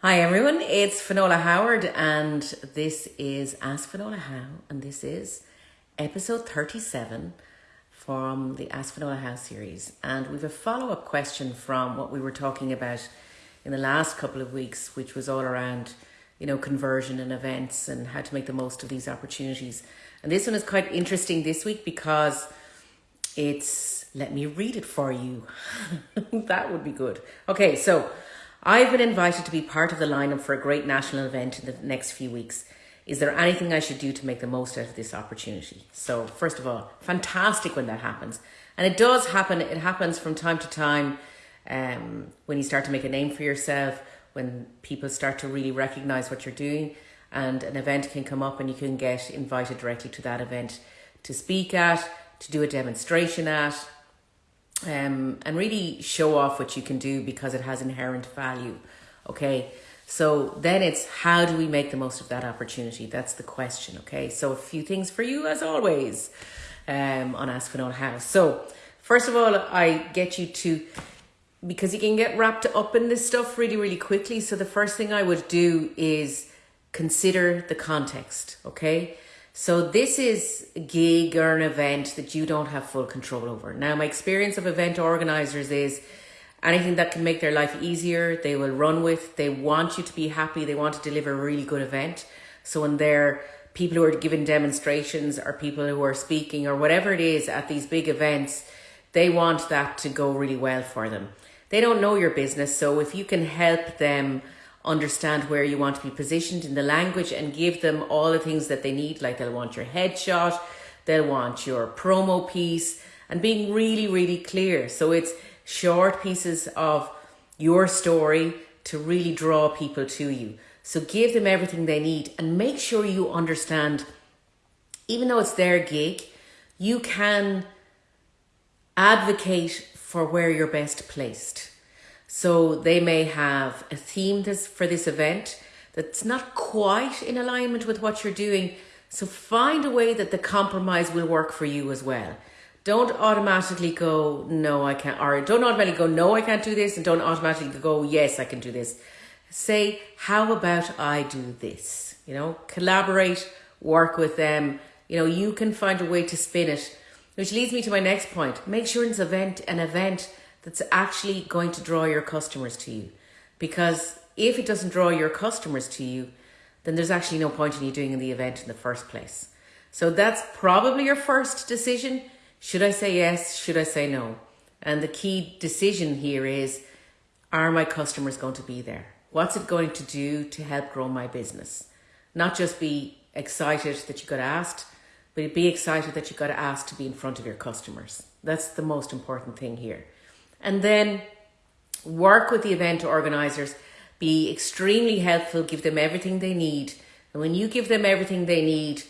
Hi everyone, it's Finola Howard and this is Ask Finola How and this is episode 37 from the Ask Finola How series. And we've a follow-up question from what we were talking about in the last couple of weeks which was all around you know conversion and events and how to make the most of these opportunities. And this one is quite interesting this week because it's let me read it for you. That would be good. Okay so I've been invited to be part of the lineup for a great national event in the next few weeks. Is there anything I should do to make the most out of this opportunity? So, first of all, fantastic when that happens. And it does happen, it happens from time to time um, when you start to make a name for yourself, when people start to really recognize what you're doing, and an event can come up and you can get invited directly to that event to speak at, to do a demonstration at, um, and really show off what you can do because it has inherent value. Okay. So then it's how do we make the most of that opportunity? That's the question. Okay. So a few things for you as always um, on Ask Finola How. So first of all, I get you to because you can get wrapped up in this stuff really, really quickly. So the first thing I would do is consider the context. Okay. So this is a gig or an event that you don't have full control over. Now, my experience of event organizers is anything that can make their life easier, they will run with. They want you to be happy. They want to deliver a really good event. So when they're people who are giving demonstrations or people who are speaking or whatever it is at these big events, they want that to go really well for them. They don't know your business. So if you can help them understand where you want to be positioned in the language and give them all the things that they need. Like they'll want your headshot, they'll want your promo piece, and being really, really clear. So it's short pieces of your story to really draw people to you. So give them everything they need and make sure you understand, even though it's their gig, you can advocate for where you're best placed. So they may have a theme this for this event that's not quite in alignment with what you're doing. So find a way that the compromise will work for you as well. Don't automatically go, no, I can't, or don't automatically go, no, I can't do this, and don't automatically go, yes, I can do this. Say, how about I do this? You know, collaborate, work with them. You know, you can find a way to spin it, which leads me to my next point. Make sure it's event an event that's actually going to draw your customers to you. Because if it doesn't draw your customers to you, then there's actually no point in you doing the event in the first place. So that's probably your first decision. Should I say yes? Should I say no? And the key decision here is, are my customers going to be there? What's it going to do to help grow my business? Not just be excited that you got asked, but be excited that you got asked to be in front of your customers. That's the most important thing here. And then work with the event organizers, be extremely helpful, give them everything they need. And when you give them everything they need,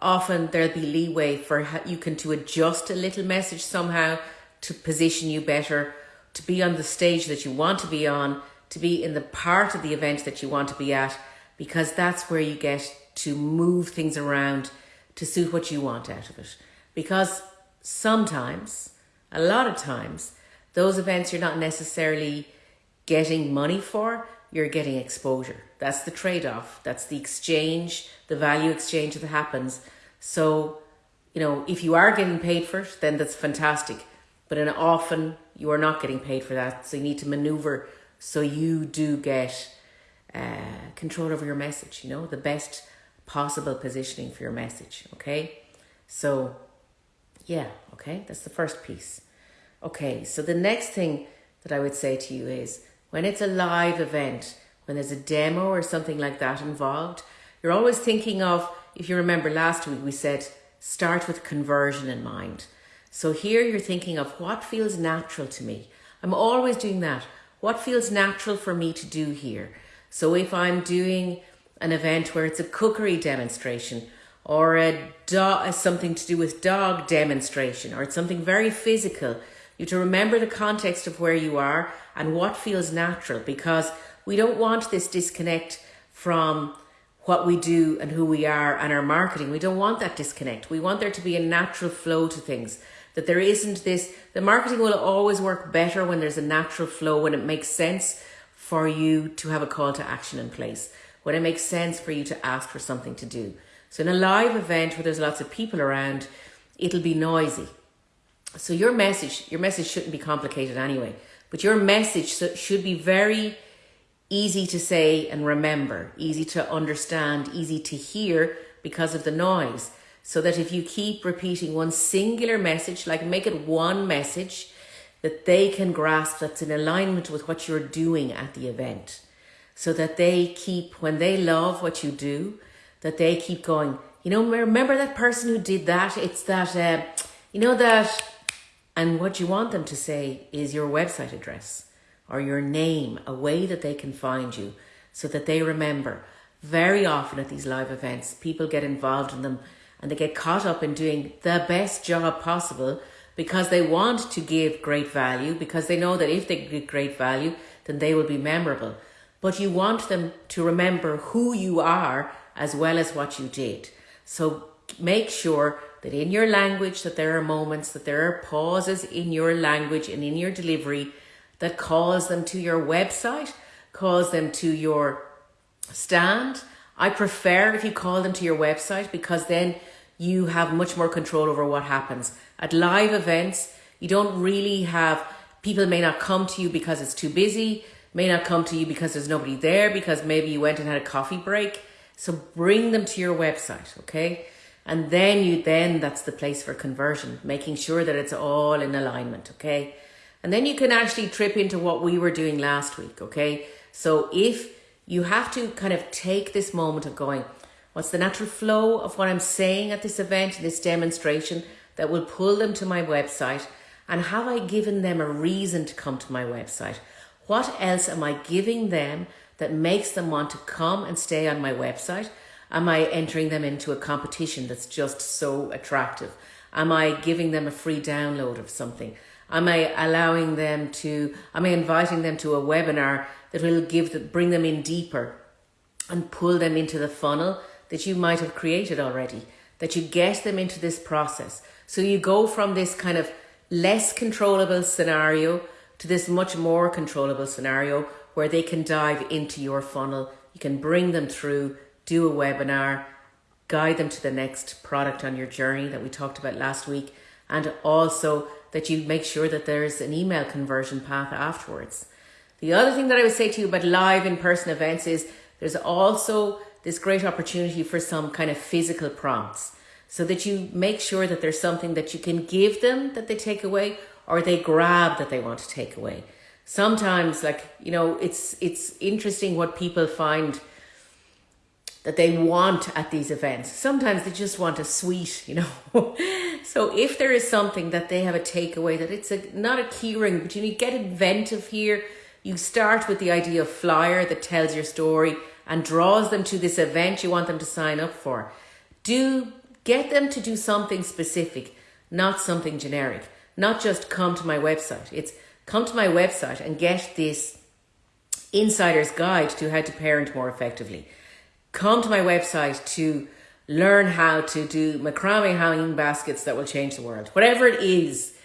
often there'll be leeway for you can to adjust a little message somehow to position you better, to be on the stage that you want to be on, to be in the part of the event that you want to be at, because that's where you get to move things around to suit what you want out of it. Because sometimes, a lot of times, those events you're not necessarily getting money for, you're getting exposure. That's the trade off. That's the exchange, the value exchange that happens. So, you know, if you are getting paid for it, then that's fantastic. But in often you are not getting paid for that. So you need to maneuver so you do get uh, control over your message, you know, the best possible positioning for your message. Okay. So, yeah, okay, that's the first piece. Okay, so the next thing that I would say to you is when it's a live event, when there's a demo or something like that involved, you're always thinking of, if you remember last week, we said start with conversion in mind. So here you're thinking of what feels natural to me. I'm always doing that. What feels natural for me to do here? So if I'm doing an event where it's a cookery demonstration or a dog, something to do with dog demonstration or it's something very physical, you to remember the context of where you are and what feels natural because we don't want this disconnect from what we do and who we are and our marketing. We don't want that disconnect. We want there to be a natural flow to things. That there isn't this, the marketing will always work better when there's a natural flow, when it makes sense for you to have a call to action in place, when it makes sense for you to ask for something to do. So in a live event where there's lots of people around, it'll be noisy. So your message, your message shouldn't be complicated anyway, but your message should be very easy to say and remember, easy to understand, easy to hear because of the noise. So that if you keep repeating one singular message, like make it one message, that they can grasp that's in alignment with what you're doing at the event. So that they keep, when they love what you do, that they keep going, you know, remember that person who did that? It's that, uh, you know, that, and what you want them to say is your website address or your name, a way that they can find you so that they remember. Very often at these live events, people get involved in them and they get caught up in doing the best job possible because they want to give great value, because they know that if they give great value, then they will be memorable. But you want them to remember who you are as well as what you did. So make sure that in your language that there are moments, that there are pauses in your language and in your delivery that calls them to your website, calls them to your stand. I prefer if you call them to your website because then you have much more control over what happens. At live events, you don't really have, people may not come to you because it's too busy, may not come to you because there's nobody there, because maybe you went and had a coffee break. So bring them to your website, okay? And then you, then that's the place for conversion, making sure that it's all in alignment, okay? And then you can actually trip into what we were doing last week, okay? So if you have to kind of take this moment of going, What's the natural flow of what I'm saying at this event, this demonstration that will pull them to my website? And have I given them a reason to come to my website? What else am I giving them that makes them want to come and stay on my website? Am I entering them into a competition that's just so attractive? Am I giving them a free download of something? Am I allowing them to, am I inviting them to a webinar that will give the, bring them in deeper and pull them into the funnel that you might have created already, that you get them into this process. So you go from this kind of less controllable scenario to this much more controllable scenario where they can dive into your funnel. You can bring them through, do a webinar, guide them to the next product on your journey that we talked about last week, and also that you make sure that there's an email conversion path afterwards. The other thing that I would say to you about live in person events is there's also this great opportunity for some kind of physical prompts so that you make sure that there's something that you can give them that they take away or they grab that they want to take away. Sometimes like, you know, it's it's interesting what people find that they want at these events. Sometimes they just want a sweet, you know. so if there is something that they have a takeaway that it's a not a keyring, but you need get inventive here. You start with the idea of flyer that tells your story and draws them to this event you want them to sign up for. Do get them to do something specific, not something generic. Not just come to my website. It's come to my website and get this insider's guide to how to parent more effectively. Come to my website to learn how to do macrame hanging baskets that will change the world. Whatever it is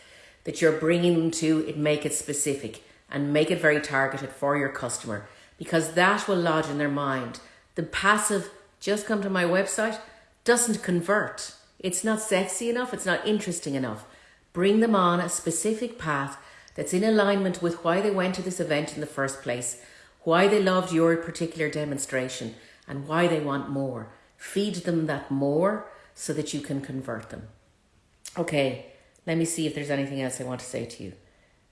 that you're bringing them to, it make it specific and make it very targeted for your customer because that will lodge in their mind. The passive, just come to my website, doesn't convert. It's not sexy enough, it's not interesting enough. Bring them on a specific path that's in alignment with why they went to this event in the first place, why they loved your particular demonstration, and why they want more. Feed them that more so that you can convert them. Okay, let me see if there's anything else I want to say to you.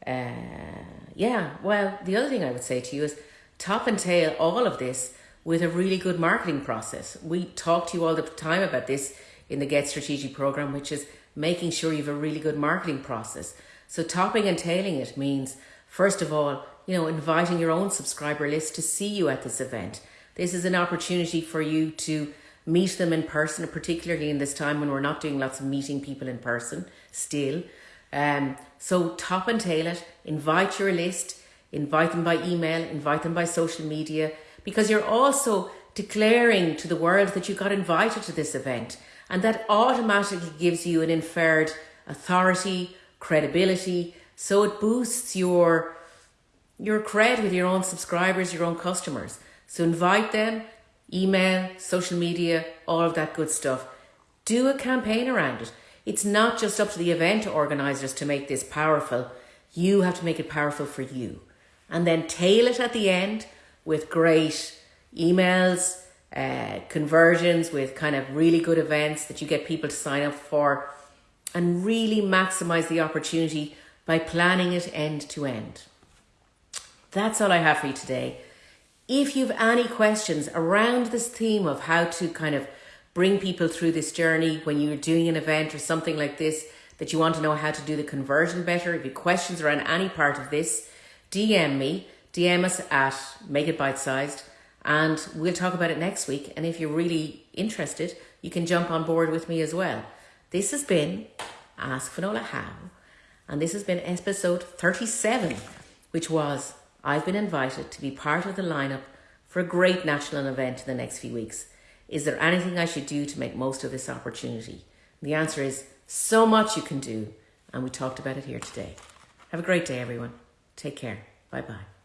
Uh, yeah, well, the other thing I would say to you is top and tail all of this with a really good marketing process. We talk to you all the time about this in the Get Strategic program, which is making sure you have a really good marketing process. So topping and tailing it means, first of all, you know, inviting your own subscriber list to see you at this event. This is an opportunity for you to meet them in person, particularly in this time when we're not doing lots of meeting people in person still. Um, so top and tail it, invite your list, invite them by email, invite them by social media, because you're also declaring to the world that you got invited to this event. And that automatically gives you an inferred authority, credibility. So it boosts your your cred with your own subscribers, your own customers. So invite them, email, social media, all of that good stuff. Do a campaign around it. It's not just up to the event organisers to make this powerful. You have to make it powerful for you. And then tail it at the end with great emails, uh, conversions, with kind of really good events that you get people to sign up for, and really maximize the opportunity by planning it end to end. That's all I have for you today. If you've any questions around this theme of how to kind of bring people through this journey when you're doing an event or something like this, that you want to know how to do the conversion better, if you have questions around any part of this, DM me, DM us at Make It Bite Sized, and we'll talk about it next week. And if you're really interested, you can jump on board with me as well. This has been Ask Finola How, and this has been episode 37, which was I've been invited to be part of the lineup for a great national event in the next few weeks. Is there anything I should do to make most of this opportunity? The answer is so much you can do, and we talked about it here today. Have a great day, everyone. Take care. Bye bye.